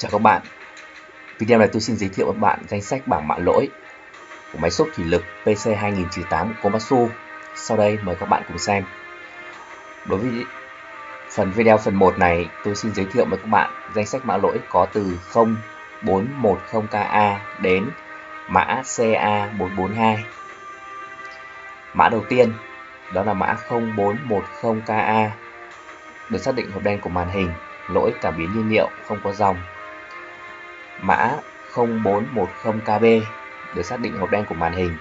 Chào các bạn. Video này tôi xin giới thiệu với bạn danh sách bảng mã lỗi của máy xúc thủy lực PC2098 của Komatsu. Sau đây, mời các bạn cùng xem. Đối với phần video phần 1 này, tôi xin giới thiệu với các bạn danh sách mã lỗi có từ 0410KA đến mã CA442 Mã đầu tiên, đó là mã 0410KA được xác định hộp đen của màn hình, lỗi cảm biến nhiên liệu, không có dòng mã 0410KB được xác định hộp đen của màn hình.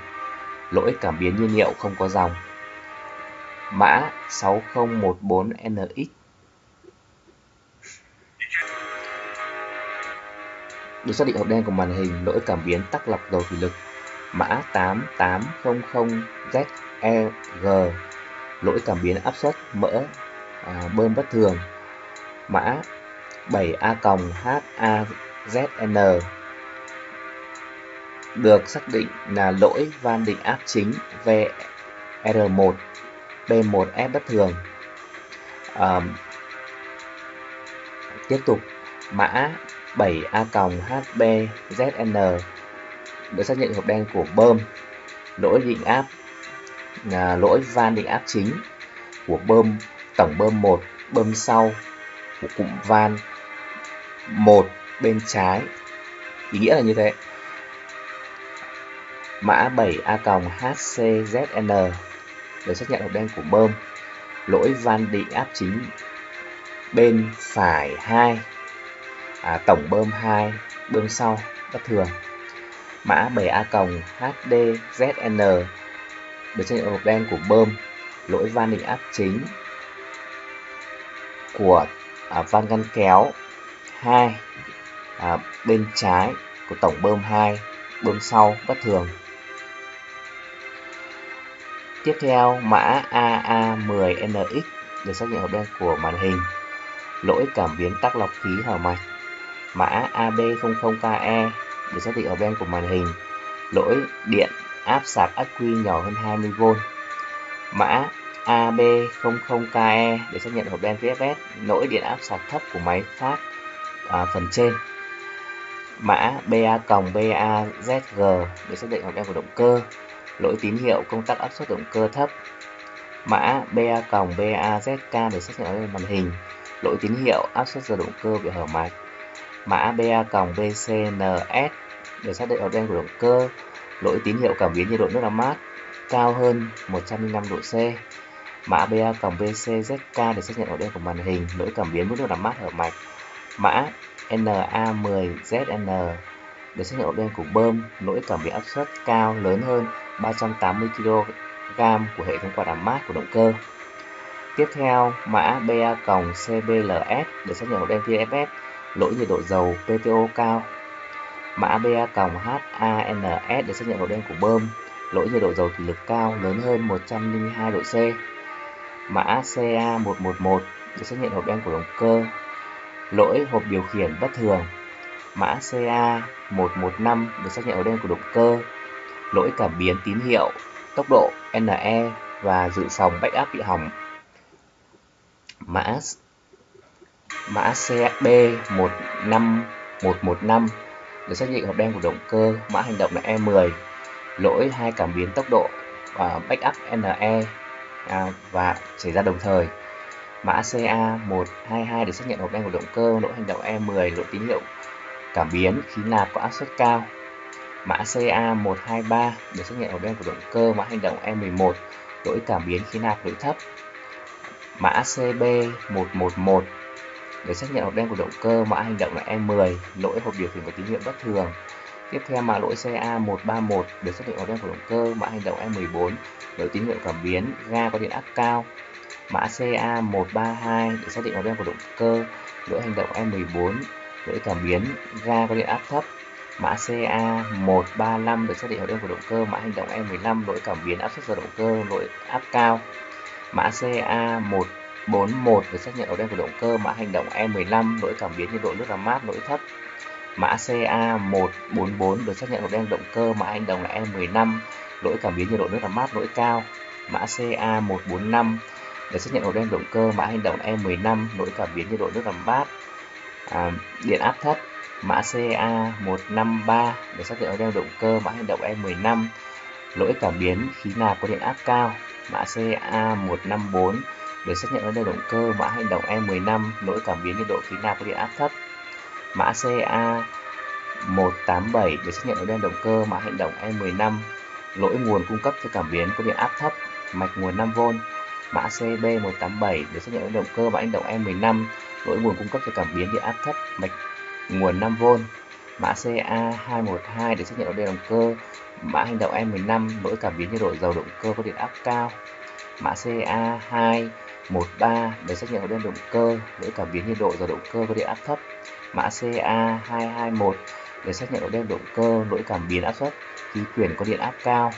Lỗi cảm biến nhiên liệu không có dòng. Mã 6014NX được xác định hộp đen của màn hình lỗi cảm biến tắc lọc dầu thủy lực. Mã 8800ZEG lỗi cảm biến áp suất mỡ à, bơm bất thường. Mã ZN được xác định là lỗi van định áp chính VR1 P1F bất thường à, tiếp tục mã 7A-HBZN được xác nhận hộp đen của bơm lỗi định áp là lỗi van định áp chính của bơm tổng bơm 1 bơm sau của cụm van 1 bên trái. Ý nghĩa là như thế. Mã 7A-HCZN được xác nhận hộp đen của bơm. Lỗi van định áp chính bên phải 2 à, tổng bơm 2 bơm sau bất thường. Mã 7A-HDZN được xác nhận hộp đen của bơm. Lỗi van định áp chính của à, van ngăn kéo 2 à, bên trái của tổng bơm 2 bơm sau bất thường. Tiếp theo mã AA10NX được xác nhận hộp đen của màn hình. Lỗi cảm biến tắc lọc khí hở mạch. Mã AB00KE được xác định hộp đen của màn hình. Lỗi điện áp sạc ắc quy nhỏ hơn 20V mã AB00KE để xác nhận hộp đen VFS lỗi điện áp sạc thấp của máy phát à, phần trên mã BA-BAZG để xác định hộp đen của động cơ. Lỗi tín hiệu công tắc áp suất động cơ thấp. Mã BA-BAZK để xác nhận hộp đen màn hình. Lỗi tín hiệu áp suất giờ động cơ bị hở mạch mã BA-BCNS để xác định hộp đen của động cơ. Lỗi tín hiệu cảm biến nhiệt độ nước làm mát cao hơn 105 độ C. Mã BA cộng BCZK để xác nhận ổ đen của màn hình, lỗi cảm biến mức nước làm mát hở mạch, mã NA10ZN được xác nhận ổ đen của bơm, lỗi cảm biến áp suất cao lớn hơn 380 kg của hệ thống quạt làm mát của động cơ. Tiếp theo, mã BA cộng CBLS được xác nhận ổ đen TFS lỗi nhiệt độ dầu PTO cao. Mã BA cộng HANS được xác nhận ổ đen của bơm, lỗi nhiệt độ dầu thủy lực cao lớn hơn 102 độ C mã CA111 được xác nhận hộp đen của động cơ, lỗi hộp điều khiển bất thường, mã CA115 được xác nhận ở đen của động cơ, lỗi cảm biến tín hiệu, tốc độ NE và dự phòng backup bị hỏng. Mã mã CB15115 được xác nhận hộp đen của động cơ, mã hành động là E10, lỗi hai cảm biến tốc độ và backup NE à, và xảy ra đồng thời. Mã CA122 để xác nhận hộp đen của động cơ, lỗi hành động E10, lỗi tín hiệu cảm biến khí nạp có áp suất cao. Mã CA123 để xác nhận hộp đen của động cơ, mã hành động E11, lỗi cảm biến khí nạp lỗi thấp. Mã CB111 để xác nhận hộp đen của động cơ, mã hành động là E10, lỗi hộp điều khiển và tín hiệu bất thường. Tiếp theo mã lỗi CA131 để xác định hộp đen của động cơ, mã hành động E14, lỗi tín hiệu cảm biến, ga có điện áp cao. Mã CA132 để xác định hộp đen của động cơ, lỗi hành động E14, lỗi cảm biến, ga có điện áp thấp. Mã CA135 được xác định hộp đen của động cơ, mã hành động E15, lỗi cảm biến áp suất giờ động cơ, lỗi áp cao. Mã CA141 được xác nhận hộp đen của động cơ, mã hành động E15, lỗi cảm biến nhiệt độ nước làm mát, lỗi thấp. Mã CA144 được xác nhận hộp đen động cơ, mã hành động là E15, lỗi cảm biến nhiệt độ nước làm mát, lỗi cao. Mã CA145 để xác nhận hộp đen động cơ, mã hành động E15, lỗi cảm biến nhiệt độ nước làm mát, à, điện áp thấp. Mã CA153 để xác nhận hộp đen động cơ mã hành động E15 lỗi cảm biến khí nạp có điện áp cao. Mã CA154 để xác nhận hộp đen động cơ mã hành động E15 lỗi cảm biến nhiệt độ khí nạp có điện áp thấp. Mã CA187 để xác nhận hộp đen động cơ mã hành động E15 lỗi nguồn cung cấp cho cảm biến có điện áp thấp, mạch nguồn 5V. Mã CB187 để xác nhận động cơ và hành động E15 lỗi nguồn cung cấp cho cảm biến điện áp thấp, mạch nguồn 5V. Mã CA212 để xác nhận động cơ mã hành động E15 lỗi cảm biến nhiệt độ dầu động cơ có điện áp cao. Mã CA213 để xác nhận động cơ lỗi cảm biến nhiệt độ dầu động cơ có điện áp thấp. Mã CA221 để xác nhận động cơ lỗi cảm biến áp suất khí quyển có điện áp cao.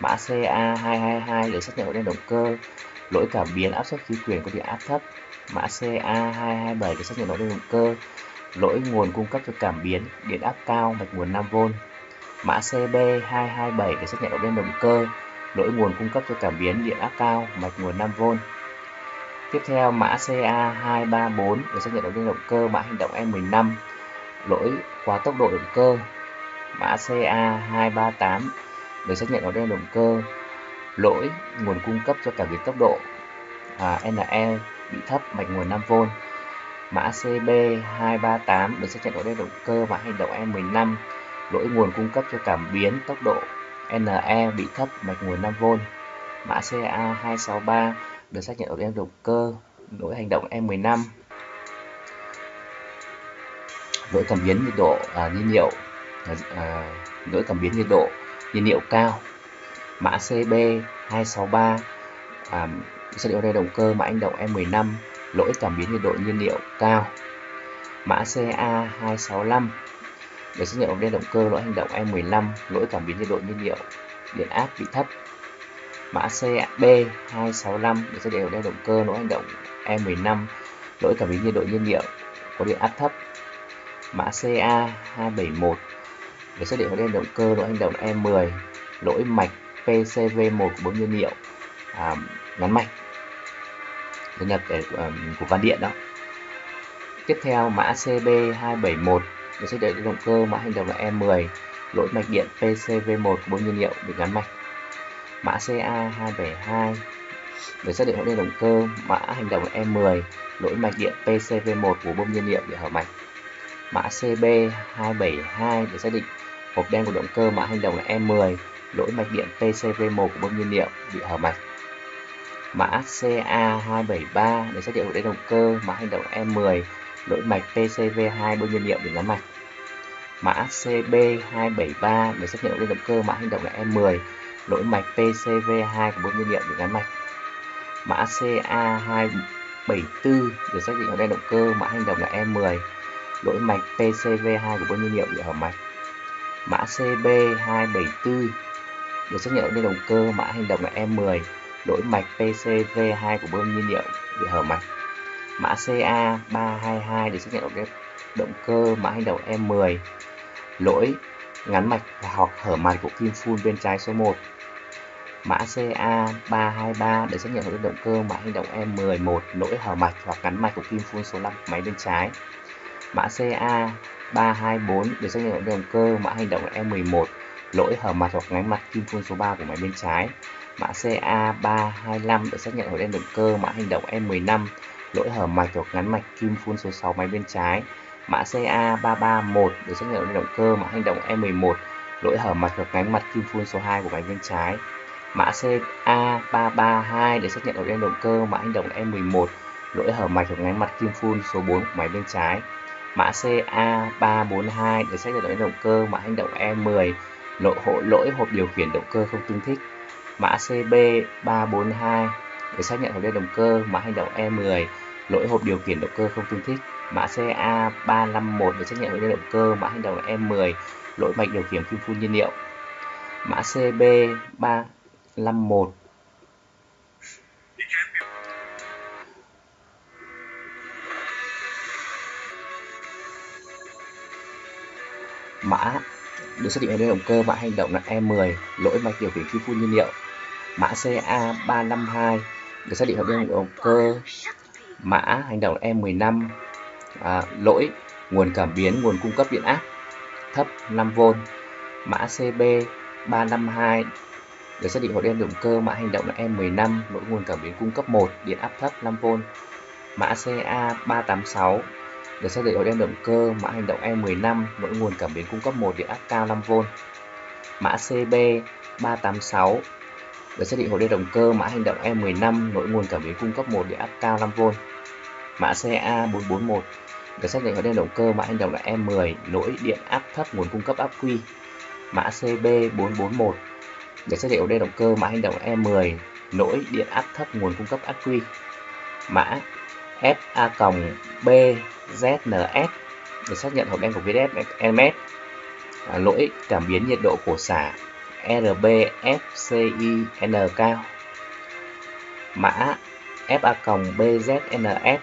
Mã CA222 để xác nhận động cơ lỗi cảm biến áp suất khí quyển có điện áp thấp. Mã CA227 để xác nhận động cơ lỗi nguồn cung cấp cho cảm biến, điện áp cao mạch nguồn 5V. Mã CB227 để xác nhận động động cơ lỗi nguồn cung cấp cho cảm biến, điện áp cao mạch nguồn 5V. Tiếp theo, mã CA234 để xác nhận động động cơ, mã hành động E15 lỗi quá tốc độ động cơ. Mã CA238 để xác nhận động động cơ E lỗi nguồn cung cấp cho cảm biến tốc độ. À, NE bị thấp mạch nguồn 5V. Mã CB238 được xác nhận có động cơ và hành động E15 lỗi nguồn cung cấp cho cảm biến tốc độ. NE bị thấp mạch nguồn 5V. Mã CA263 được xác nhận ở đen động cơ lỗi hành động E15 lỗi cảm biến nhiệt độ à, nhiên liệu. À, à lỗi cảm biến nhiệt độ nhiên liệu cao mã CB263 à, xác định đây động cơ mã anh động E15 lỗi cảm biến nhiệt độ nhiên liệu cao. Mã CA265 để xác ống đây động cơ lỗi hành động E15 lỗi cảm biến nhiệt độ nhiên liệu điện áp bị thấp. Mã CB265 để xác định đây động cơ lỗi hành động E15 lỗi cảm biến nhiệt độ nhiên liệu có điện áp thấp. Mã CA271 để xác định đây động cơ lỗi hành động E10 lỗi mạch PCV1 của bơm nhiên liệu à, ngắn mạch đây là cái um, của à, van điện đó. Tiếp theo mã CB271 để xác định động cơ mã hành động là E10 lỗi mạch điện PCV1 của bơm nhiên liệu bị ngắn mạch. Mã CA272 để xác định hỗ động cơ mã hành động là E10 lỗi mạch điện PCV1 của bơm nhiên liệu bị hở mạch. Mã CB272 để xác định hộp đen của động cơ mã hành động là E10 lỗi mạch điện PCV1 của bơm nhiên liệu bị hở mạch. Mã CA273 để xác định đáy động cơ, mã hành động E10 lỗi mạch PCV2 bơm nhiên liệu bị ngắn mạch. Mã CB273 để xác nhận đáy động cơ, mã hành động là E10 lỗi mạch PCV2 của bơm nhiên liệu bị ngắn mạch. Mã CA274 để xác định đáy động cơ, mã hành động là E10 lỗi mạch PCV2 của bơm nhiên liệu bị hở mạch. Mã CB274 được xác nhận lên động cơ, mã hành động là E10 lỗi mạch PCV2 của bơm nhiên liệu bị hở mạch. Mã CA322 để xác nhận động cơ, mã hành động E10 lỗi ngắn mạch hoặc hở mạch của kim phun bên trái số 1 mã CA323 để xác nhận động cơ, mã hành động E11 lỗi hở mạch hoặc ngắn mạch của kim phun số 5 máy bên trái. Mã CA324 để xác nhận động cơ, mã hành động E11 lỗi hở mặt hoặc ngắn mặt kim phun số 3 của máy bên trái. Mã CA325 được xác nhận ở đen động cơ mã hành động e M15, lỗi hở mạch hoặc ngắn mạch kim phun số 6 máy bên trái. Mã CA331 được xác nhận ở đen động cơ mã hành động e M11, lỗi hở mạch hoặc ngắn mạch kim phun số 2 của máy bên trái. Mã CA332 được xác nhận ở đen động cơ mã hành động M11, lỗi hở mạch hoặc ngắn mặt kim phun số 4 của máy bên trái. Mã CA342 được xác nhận ở đen động cơ mã hành động E10, lỗi hộ lỗi hộp điều khiển động cơ không tương thích. Mã CB342 để xác nhận hộp đen động cơ, mã hành động E10 lỗi hộp điều khiển động cơ không tương thích. Mã CA351 để xác nhận hộp đen động cơ, mã hành động E10 lỗi mạch điều khiển kim phun nhiên liệu. Mã CB351 mã được xác định ở động cơ mã hành động là E10 lỗi mạch điều khiển khi phun nhiên liệu. Mã CA352 được xác định ở động cơ mã hành động E15 à, lỗi nguồn cảm biến nguồn cung cấp điện áp thấp 5V mã CB352 được xác định hộp đen động cơ mã hành động là E15 lỗi nguồn cảm biến cung cấp 1 điện áp thấp 5V mã CA386 được xác định hộp đen động cơ, mã hành động E15 mỗi nguồn cảm biến cung cấp một điện áp cao 5V mã CB386 được xác định hộp đen động cơ, mã hành động E15 lỗi nguồn cảm biến cung cấp một điện áp cao 5V mã CA441 được xác định hộp đen động cơ, mã hành động là E10 nỗi điện áp thấp nguồn cung cấp áp quy. Mã CB441 để xác định ổ đen động cơ, mã hành động E10 nỗi điện áp thấp nguồn cung cấp ắc quy. Mã FA B ZNS để xác nhận hộp đen của VDSMS à, lỗi cảm biến nhiệt độ của xả RBFCIN cao mã FA-BZNS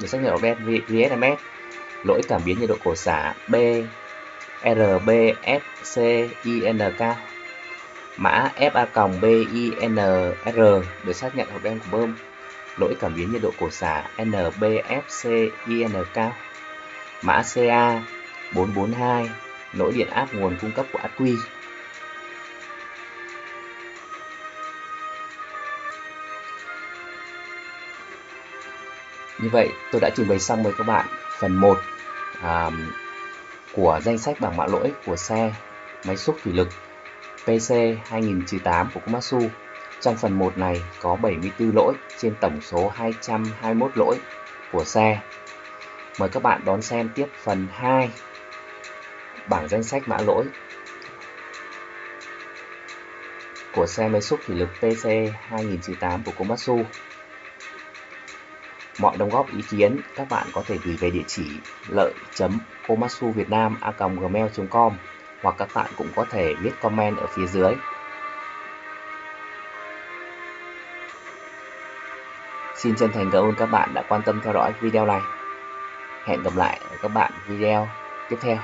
để xác nhận hộp đen VSMS lỗi cảm biến nhiệt độ của xả B RBFCIN cao mã FA-BINR để xác nhận hộp đen của bơm lỗi cảm biến nhiệt độ cổ xả NBFCINK, mã CA 442 lỗi điện áp nguồn cung cấp của ắc quy Như vậy tôi đã trình bày xong với các bạn. Phần 1 à, của danh sách bảng mã lỗi của xe máy xúc thủy lực PC 2008 của Komatsu. Trong phần 1 này có 74 lỗi trên tổng số 221 lỗi của xe. Mời các bạn đón xem tiếp phần 2 bảng danh sách mã lỗi của xe máy xúc thủy lực PC 2008 của Komatsu. Mọi đóng góp, ý kiến các bạn có thể gửi về địa chỉ lợi.komatsuvietnam.gmail.com hoặc các bạn cũng có thể viết comment ở phía dưới. Xin chân thành cảm ơn các bạn đã quan tâm theo dõi video này. Hẹn gặp lại các bạn video tiếp theo.